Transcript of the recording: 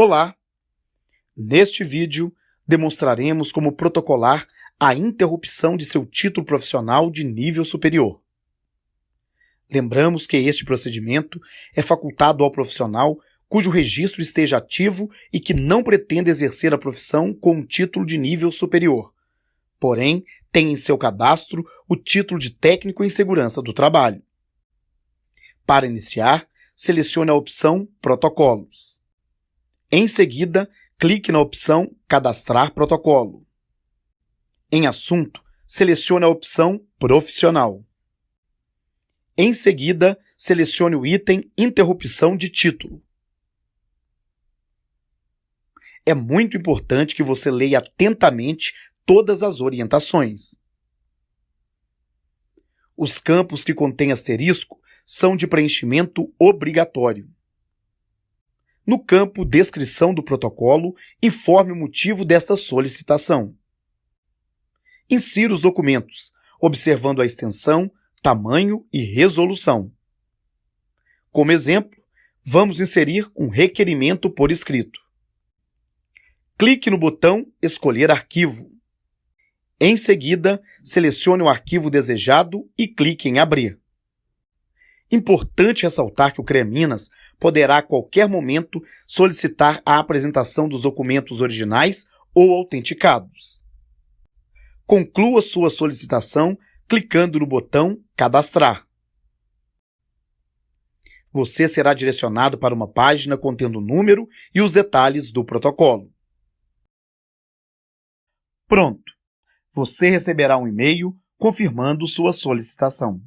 Olá! Neste vídeo, demonstraremos como protocolar a interrupção de seu título profissional de nível superior. Lembramos que este procedimento é facultado ao profissional cujo registro esteja ativo e que não pretenda exercer a profissão com um título de nível superior, porém tem em seu cadastro o título de técnico em segurança do trabalho. Para iniciar, selecione a opção Protocolos. Em seguida, clique na opção Cadastrar protocolo. Em Assunto, selecione a opção Profissional. Em seguida, selecione o item Interrupção de título. É muito importante que você leia atentamente todas as orientações. Os campos que contêm asterisco são de preenchimento obrigatório. No campo Descrição do protocolo, informe o motivo desta solicitação. Insira os documentos, observando a extensão, tamanho e resolução. Como exemplo, vamos inserir um requerimento por escrito. Clique no botão Escolher arquivo. Em seguida, selecione o arquivo desejado e clique em Abrir. Importante ressaltar que o CREA Minas poderá a qualquer momento solicitar a apresentação dos documentos originais ou autenticados. Conclua sua solicitação clicando no botão Cadastrar. Você será direcionado para uma página contendo o número e os detalhes do protocolo. Pronto! Você receberá um e-mail confirmando sua solicitação.